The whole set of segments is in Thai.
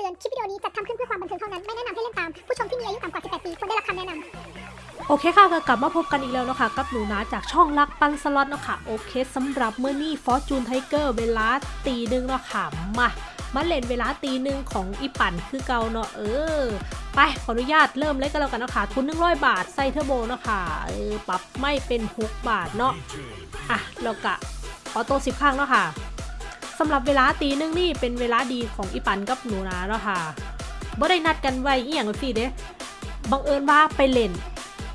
ตือน คลิปวิดีโอนี้จัดทำขึ้นเพื่อความบันเทิงเท่านั้น ไม่แนะนำให้เล่นตาม ผู้ชมที่มีอายุต่ำกว่า 18 ปีควรได้รับคำแนะนำโอเคค่ะก็กลับมาพบกันอีกแล้วนะคะกับหนูนาจากช่องรักปันสล็อตเนาะค่ะ โอเคสำหรับมื้อนี้ Fortune Tiger เวลาตีหนึ่งเนาะค่ะ มา มาเล่นเวลาตีหนึ่งของอีปั่นคือเก่าเนาะเออ ไปขออนุญาตเริ่มเลยกันแล้วกันเนาะค่ะ ทุน 100 บาทใส่เทอร์โบเนาะค่ะ เออ ปรับไม้เป็น 6 บาทเนาะ อะ แล้วก็ auto สิบครั้งเนาะค่ะ สำหรับเวลาตีหนึ่งนี่เป็นเวลาดีของอีปันกับหนูนาเนาะค่ะบ่ได้นัดกันไว้อีหยังแบบนี้เด้บังเอิญว่าไปเล่น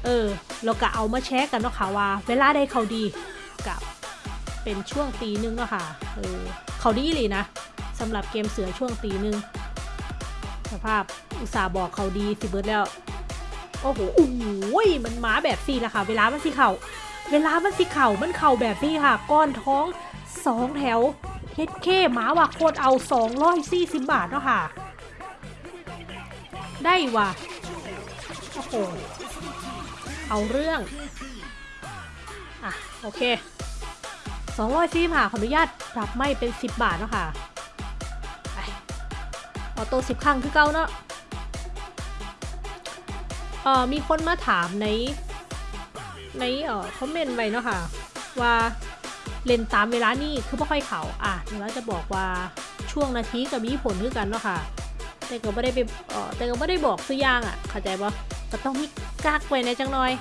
เออเราก็เอามาแชร์กันเนาะค่ะว่า เวลาได้เขาดีกับเป็นช่วงตีหนึงเนาะค่ะเออเขาดีเลยนะสำหรับเกมเสือช่วงตีหนึงสภาพอุตส่าห์บอกเขาดีสิเบิร์ดแล้ว โอ้โหโอ้โหมันมาแบบสี่ละค่ะ เวลามันสิเข่าเวลามันสิเข่ามันเข่าแบบนี้ค่ะ ก้อนท้องสองแถว เฮ็ดเคหมาว่าโคตรเอา 240 บาทเนาะค่ะ ได้ว่ะ โอ้โห เอาเรื่อง อะ โอเค200ค่ะขออนุญาตปรับไม่เป็น 10 บาทเนาะค่ะออโต้10 ครั้งคือเก่าเนาะเอ่อมีคนมาถามใน ในเอ่อคอมเมนต์ไว้เนาะค่ะ ว่า เล่นตามเวลานี่คือไม่ค่อยเขาอะเดี๋ยวเราจะบอกว่าช่วงนาทีกับมีผลคือกันเนาะค่ะ แต่ก็ไม่ได้ไปเออแต่ก็ไม่ได้บอกซื้อย่างอะ เข้าใจปะก็ต้องมีกักไว้ในจังหน่อย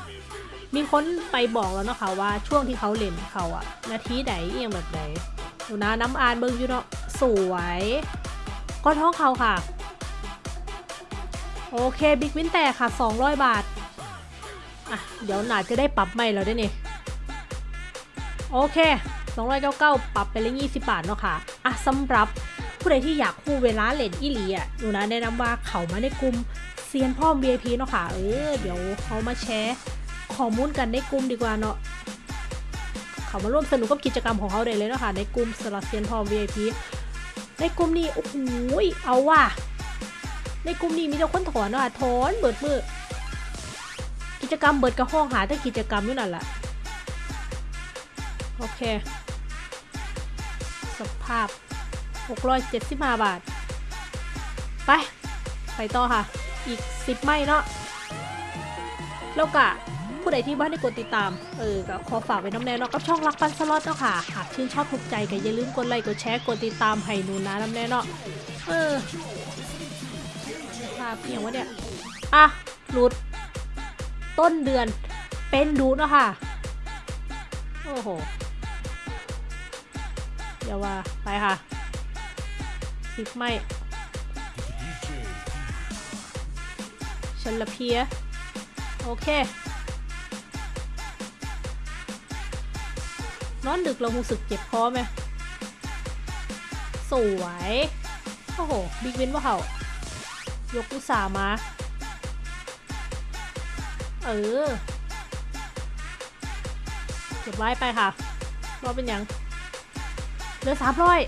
มีคนไปบอกแล้วเนาะค่ะว่าช่วงที่เขาเล่นเขาอะนาทีไหนเอียงแบบไหนดูนะน้ำอ่านเบิ่งอยู่เนาะสวยก็ท้องเขาค่ะ โอเคบิ๊กวินแตกค่ะ 200 บาท อะ เดี๋ยวหนาจะได้ปรับใหม่แล้วด้วยนี่ โอเค 299ปรับไปเลย20 บาทเนาะค่ะอะสำหรับผู้ใดที่อยากคู่เวลาเล่นอีหลีอะหนูนะแนะนำว่าเขามาในกลุ่มเซียนพ่อม VIP เนาะค่ะ เออเดี๋ยวเขามาแชร์ข้อมูลกันในกลุ่มดีกว่าเนาะเขามาร่วมสนุกกับกิจกรรมของเขาได้เลยเนาะค่ะในกลุ่มสลัดเซียนพ่อม VIP ในกลุ่มนี้โอ้โหเอาว่ะในกลุ่มนี้มีแต่คนถอนเนาะค่ะถอนเบิดมือกิจกรรมเบิดกระห้องหาแต่กิจกรรมอยู่นั่นแหละโอเค ภาพ 675 บาท ไป ไปต่อค่ะ อีก 10 ไม่เนาะแล้วก็ผู้ใดที่บ้านได้กดติดตาม เออก็ขอฝากไว้น้ำแน่เนาะกับช่องรักปันสล็อตเนาะค่ะ หากชื่นชอบถูกใจก็อย่าลืมกดไลค์กดแชร์กดติดตามให้หนูนะน้ำแน่เนาะเออภาพเพียงวะเนี่ย อะหลุด ต้นเดือนเป็นดูเนาะค่ะ โอ้โห เดี๋ยวว่า ไปค่ะสิบไม่ฉันละเพีย โอเคนอนดึกเรารู้สึกเจ็บคอไหม สวย โอ้โห บิ๊กวินว่าเขายกอุตสามา เออเก็บไว้ไปค่ะรอเป็นยัง เหลือสามร้อย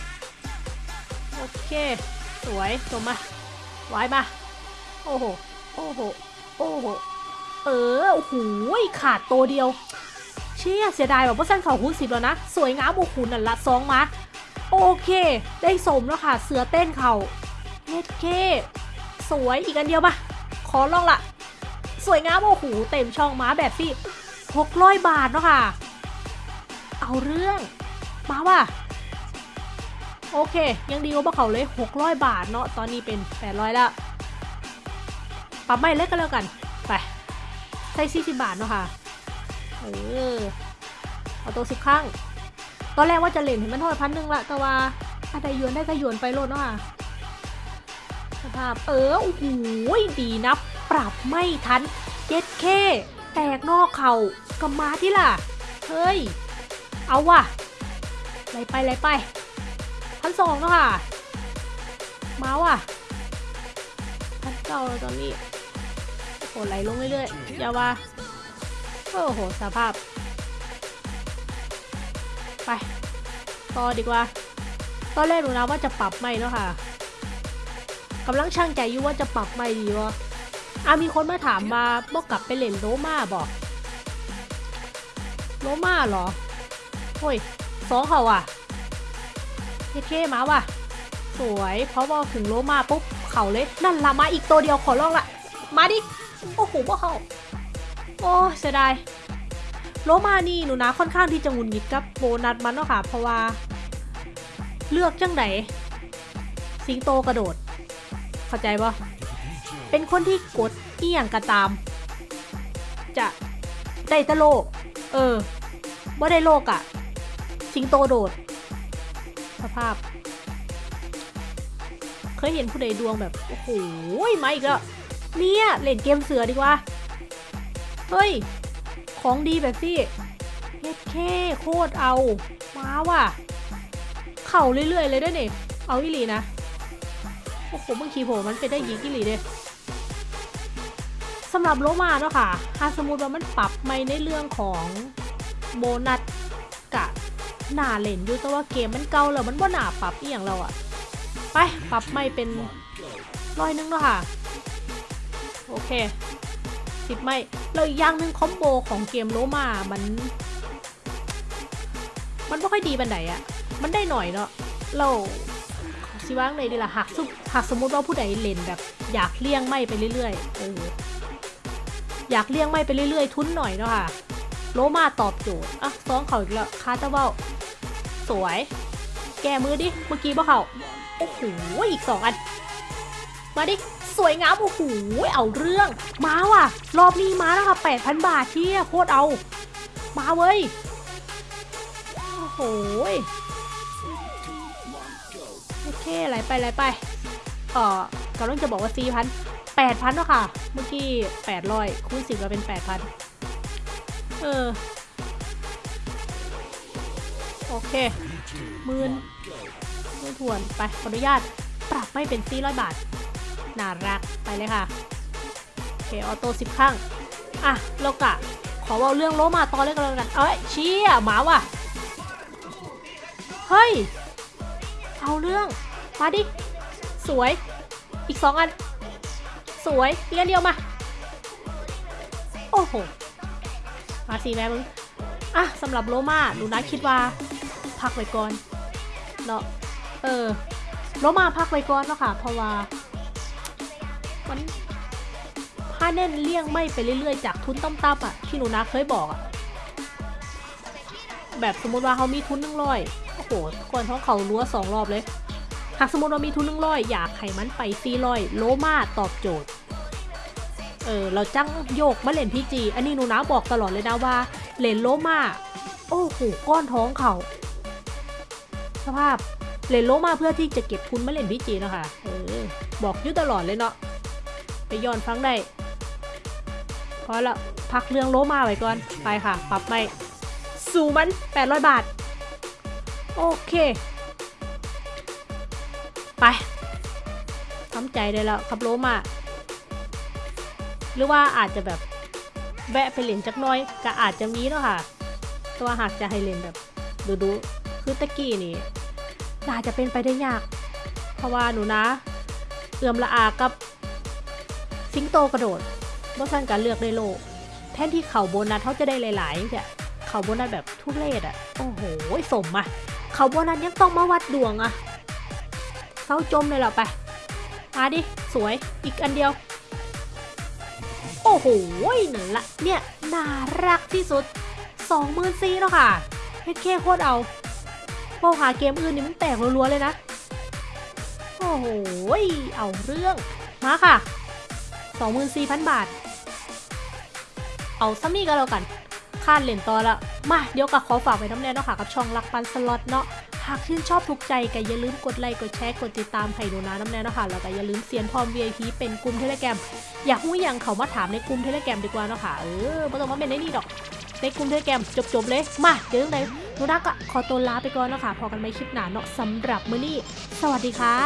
โอเค สวยจบมาไว้มา โอ้โห โอ้โห โอ้โห เออ โอ้โห ขาดตัวเดียว เชี่ยเสียดายแบบว่าสั้นเขาคูณสิบแล้วนะ สวยงามโอ้โหนั่นละสองมา โอเค ได้สมแล้วค่ะ เสือเต้นเขาเฮ็ดเค สวยอีกอันเดียวมา ขอลองละสวยงามโอ้โห เต็มช่องม้าแบบที่หกร้อยบาทเนาะค่ะ เอาเรื่อง มาว่ะ โอเค ยังดีกว่าเขาเลย 600 บาทเนาะตอนนี้เป็น 800 แล้ว ปรับไม่เล็กก็แล้วกัน ไปใส่40บาทเนาะค่ะ เออ เอาตัวสิบครั้ง ตอนแรกว่าจะเล่นเห็นมันท่าไหร่พันหนึ่งละ แต่ว่าถ้าได้ยวนได้ก็ยวนไปโลดเนาะค่ะสภาพ เออ โอ้โห ดีนะ ปรับไม่ทันเจ็ดเคแตกนอกเขากำมาที่ล่ะ เฮ้ย เอาว่ะไหลไปไหลไป พันสองแล้วค่ะ มาว่ะพันเก้าวตอนนี้โอ้โหไหลลงเรื่อยๆอย่าว่าโอ้โหสภาพ ไป ต่อดีกว่า ตอนแรกหนูนะว่าจะปรับไม่แล้วค่ะกำลังช่างใจอยู่ว่าจะปรับไม่ดีวะอะมีคนมาถามมาบอกกลับไปเล่นโลมาบอกโลมาเหรอโอ้ยสองเขาอะ เท่ๆมาว่ะ สวยเพราะว่าถึงโลมาปุ๊บเข่าเลย นั่นละมาอีกตัวเดียวขอลองละมาดิ โอ้โหบ่เขาโอ้เสียดายโลมานี่หนูนะค่อนข้างที่จะหงุนหงิดกับโบนัสมันเนาะค่ะ เพราะว่า เลือกจังไหนสิงโตกระโดด เข้าใจปะเป็นคนที่กดเอียงกระตาม จะได้ตะโลก เออว่ได้โลกอะ สิงโตโดด สภาพ เคยเห็นผู้ใดดวงแบบ โอ้โหมาอีกแล้วเนี่ยเล่นเกมเสือดีกว่า เฮ้ย ของดีแบบซี่เฮ็ดแค่โคตรเอา มาว่ะ เข่าเรื่อยๆ เลยด้วยนี่เอาอีหลีนะ โอ้โหบางทีโผมันเป็นได้ยิงอีหลีเด้สำหรับโลมาเนาะค่ะถ้าสมมติว่ามันปรับไม่ในเรื่องของโบนัสกะ หนาเล่นอยู่แต่ว่าเกมมันเก่าแล้วมันบ่หนาปรับอีหยังเราอะไปปรับไม่เป็นร้อยนึงเนาะค่ะ โอเคสิบไม่แล้วอีกอย่างหนึ่งคอมโบของเกมโลมา มัน มันไม่ค่อยดีบันไดอะมันได้หน่อยเนาะเราสิว่างเลยดีละหากสมหากสมมติว่าผู้ใดเล่นแบบ อยากเลี่ยงไม่ไปเรื่อยๆเอออยากเลี่ยงไม่ไปเรื่อยๆ ทุนหน่อยเนาะค่ะ โลมาตอบโจทย์อะซ้องเขาอีกแล้วคาตาเบ้า สวย แก้มือดิ เมื่อกี้บ่เขาโอ้โห อีกสองอัน มาดิ สวยงาม โอ้โห เอาเรื่อง มาว่ะ รอบนี้มาแล้วค่ะแปดพันบาทเที่ยโคตรเอา มาเว้ย โอ้โห โอเคไหลไปไหลไป เอ่อกำลังจะบอกว่าสี่พันแปดพันเนาะค่ะ เมื่อกี้แปดร้อยคูณสิบก็เป็นแปดพันเออ โอเคหมื่นหมื่นทวนไปขออนุญาตปรับไม่เป็นสี่ร้อยบาท น่ารักไปเลยค่ะ โอเค ออโต้สิบครั้งอะโลกะ ขอเว่าเรื่องโลมาตอนเล่นกันแล้วกัน เอ้ยเชี่ยหมาว่ะ เฮ้ย เอาเรื่อง มาดิ สวย อีกสองอัน สวยอีกอันเดียวมา โอ้โห มาสิแม่มึง อะสำหรับโลมาหนูนะคิดว่า พักไว้ก่อนเนาะเออโลมาพักไว้ก่อนเนาะค่ะ เพราะว่ามันถ้าเน้นเลี่ยงไม่ไปเรื่อยๆจากทุนต่ำๆอะที่หนูนะเคยบอกอะแบบสมมติว่าเขามีทุนหนึ่งร้อยโอ้โหคนท้องเขารั้วสองรอบเลย หากสมมติว่ามีทุนหนึ่งร้อยอยากให้มันไปซีร้อยโลมาตอบโจทย์ เออ เราจ้างโยกมาเล่นพีจี อันนี้หนูนะบอกตลอดเลยนะว่า เล่นโลมา โอ้โห ก้อนท้องเขา สภาพเล่นโลมาเพื่อที่จะเก็บทุนมาเล่นพีจีนะคะเออบอกอยู่ตลอดเลยเนาะไปย้อนฟังได้พอละพักเรื่องโลมาไว้ก่อนไปค่ะ ปรับไม่สู่มัน 800 บาท โอเค ไปทำใจได้แล้วครับโลมา หรือว่าอาจจะแบบแวะไปเล่นจักน้อยก็อาจจะมีเนาะค่ะ ตัวหากจะให้เล่นแบบดูดูๆ คือตะกี้นี่น่าจะเป็นไปได้ยาก เพราะว่าหนูนะ เอื่อมละอากับสิงโตกระโดดบ่สั่นการเลือกได้โลก แทนที่เขาโบนัสเขาจะได้หลายๆเนี่ยเขาโบนัสแบบทุเรศอะโอ้โหสมอะเขาโบนัสยังต้องมาวัดดวงอะเศร้าจมเลยเหรอไป มาดิ สวยอีกอันเดียว โอ้โหนั่นละเนี่ย น่ารักที่สุดสองหมื่นซีแล้วค่ะเฮ็ดเคโคตรเอา พอหาเกมอื่นนี่มันแตกรัวๆเลยนะ โอ้โห เอาเรื่อง มาค่ะ 24,000 บาท เอาซัมมี่ก็แล้วกันคาดเหรียญต่อละ มาเดี๋ยวกับขอฝากไว้น้ำแน่เนาะค่ะกับช่องรักปันสล็อตเนาะ หากชื่นชอบถูกใจก็อย่าลืมกดไลค์กดแชร์กดติดตามให้หนูนะน้ำแน่เนาะค่ะแล้วก็อย่าลืมเซียนพร้อม VIP เป็นกลุ่มเทเลแกรมอยากรู้อยังเขามาถามในกลุ่มเทเลแกรมดีกว่าเนาะค่ะ เออไม่ต้องมาเป็นในนี่ดอก ในกลุ่มเทเลแกรมจบๆเลย มาเดี๋ยวยังไงห นูนักอะขอตัวลาไปก่อนเนาะค่ะพอกันไม่คลิปหนาเนาะสำหรับมื้อนี้ สวัสดีค่ะ